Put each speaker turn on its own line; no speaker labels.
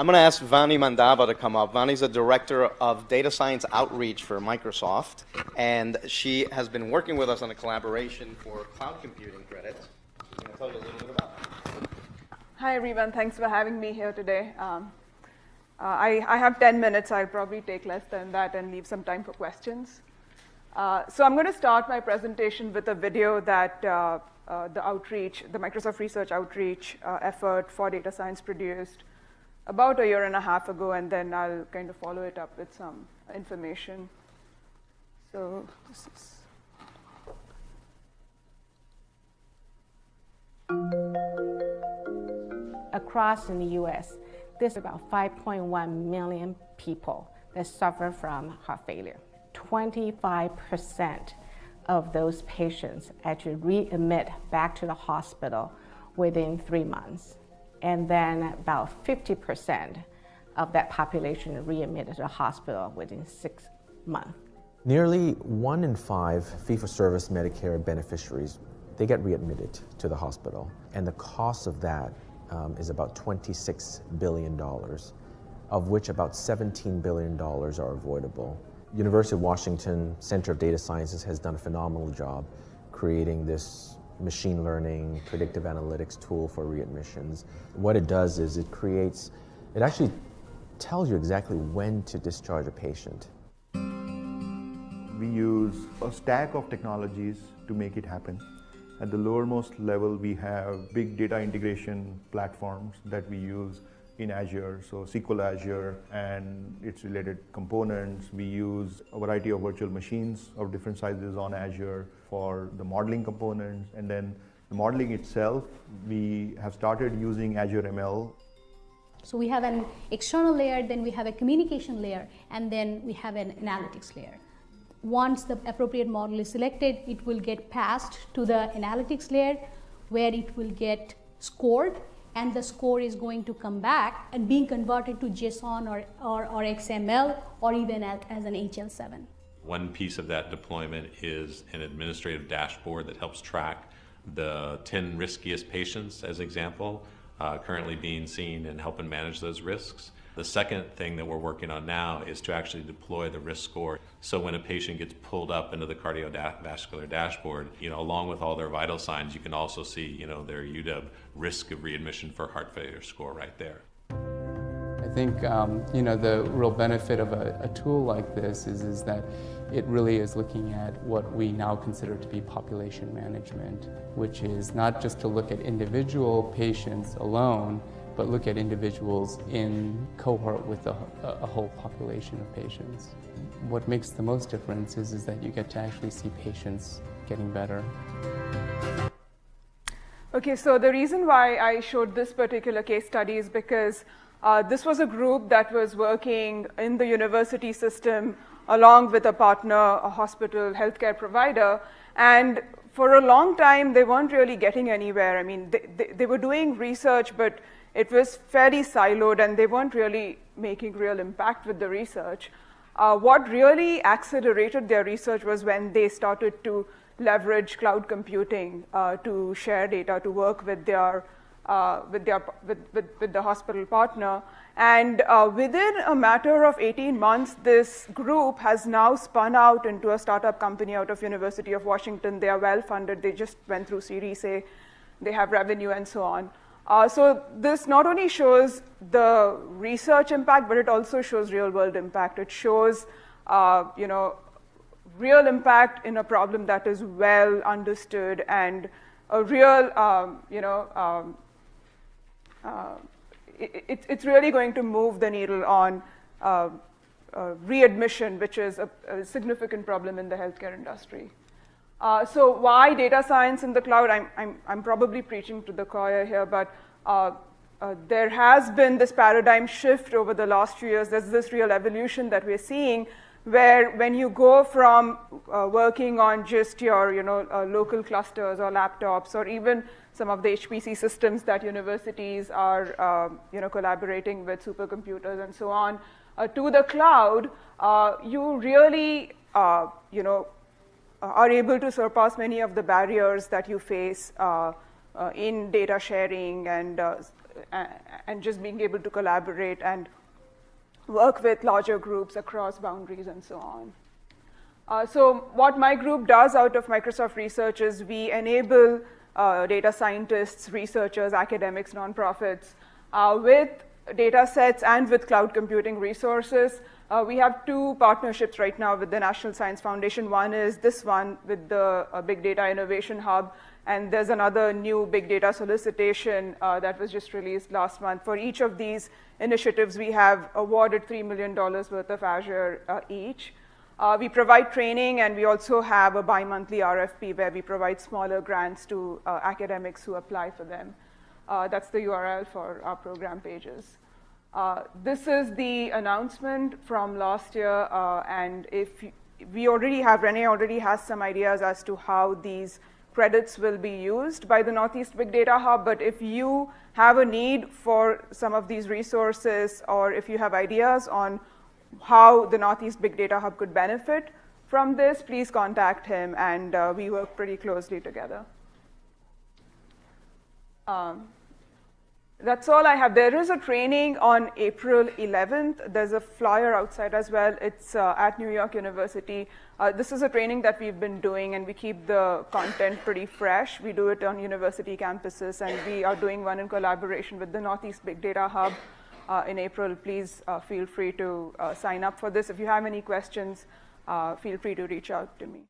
I'm going to ask Vani Mandava to come up. Vani's a director of data science outreach for Microsoft, and she has been working with us on a collaboration for cloud computing credits. Can I tell you a little bit about that?
Hi, everyone. Thanks for having me here today. Um, uh, I, I, have 10 minutes. I'll probably take less than that and leave some time for questions. Uh, so I'm going to start my presentation with a video that uh, uh the outreach, the Microsoft Research Outreach uh, effort for data science produced about a year and a half ago, and then I'll kind of follow it up with some information. So this is.
Across in the U.S., there's about 5.1 million people that suffer from heart failure. 25% of those patients actually readmit back to the hospital within three months. And then about 50% of that population readmitted to the hospital within six months.
Nearly one in five fee-for-service Medicare beneficiaries, they get readmitted to the hospital. And the cost of that um, is about $26 billion, of which about $17 billion are avoidable. University of Washington Center of Data Sciences has done a phenomenal job creating this machine learning, predictive analytics tool for readmissions. What it does is it creates, it actually tells you exactly when to discharge a patient.
We use a stack of technologies to make it happen. At the lowermost level, we have big data integration platforms that we use in Azure, so SQL Azure and its related components. We use a variety of virtual machines of different sizes on Azure for the modeling components. And then the modeling itself, we have started using Azure ML.
So we have an external layer, then we have a communication layer, and then we have an analytics layer once the appropriate model is selected, it will get passed to the analytics layer where it will get scored and the score is going to come back and being converted to JSON or, or, or XML or even as, as an HL7.
One piece of that deployment is an administrative dashboard that helps track the 10 riskiest patients, as example, uh, currently being seen and helping manage those risks. The second thing that we're working on now is to actually deploy the risk score. So when a patient gets pulled up into the cardiovascular dashboard, you know, along with all their vital signs, you can also see, you know, their UW risk of readmission for heart failure score right there.
I think, um, you know, the real benefit of a, a tool like this is, is that it really is looking at what we now consider to be population management, which is not just to look at individual patients alone, but look at individuals in cohort with a, a, whole population of patients. What makes the most difference is, is that you get to actually see patients getting better.
Okay, so the reason why I showed this particular case study is because uh, this was a group that was working in the university system along with a partner, a hospital, healthcare provider, and for a long time, they weren't really getting anywhere. I mean, they, they, they were doing research, but it was fairly siloed and they weren't really making real impact with the research. Uh, what really accelerated their research was when they started to leverage cloud computing uh, to share data, to work with their, uh, with, their with, with, with, the hospital partner. And uh, within a matter of 18 months, this group has now spun out into a startup company out of University of Washington. They are well funded. They just went through Series A. They have revenue and so on. Uh, so this not only shows the research impact, but it also shows real world impact. It shows, uh, you know, real impact in a problem that is well understood and a real, um, you know, um, uh, it, it's really going to move the needle on uh, uh, readmission, which is a, a significant problem in the healthcare industry. Uh, so why data science in the cloud? I'm, I'm, I'm probably preaching to the choir here, but uh, uh, there has been this paradigm shift over the last few years. There's this real evolution that we're seeing where when you go from uh, working on just your you know, uh, local clusters or laptops or even some of the HPC systems that universities are uh, you know, collaborating with supercomputers and so on, to the cloud, you really you know, are able to surpass many of the barriers that you face uh, uh, in data sharing and uh, uh, and just being able to collaborate and work with larger groups across boundaries and so on. Uh, so what my group does out of Microsoft Research is we enable uh, data scientists, researchers, academics, nonprofits uh, with data sets and with cloud computing resources. Uh, we have two partnerships right now with the National Science Foundation. One is this one with the uh, Big Data Innovation Hub, and there's another new big data solicitation uh, that was just released last month. For each of these initiatives, we have awarded $3 million worth of Azure each. Uh, we provide training and we also have a bi-monthly RFP where we provide smaller grants to uh, academics who apply for them. Uh, that's the URL for our program pages. Uh, this is the announcement from last year uh, and if we already have, Renee already has some ideas as to how these credits will be used by the Northeast Big Data Hub, but if you have a need for some of these resources or if you have ideas on how the Northeast Big Data Hub could benefit from this, please contact him, and uh, we work pretty closely together. Um, that's all I have. There is a training on April 11th. There's a flyer outside as well. It's uh, at New York University. Uh, this is a training that we've been doing, and we keep the content pretty fresh. We do it on university campuses, and we are doing one in collaboration with the Northeast Big Data Hub uh, in April, please uh, feel free to uh, sign up for this. If you have any questions, uh, feel free to reach out to me.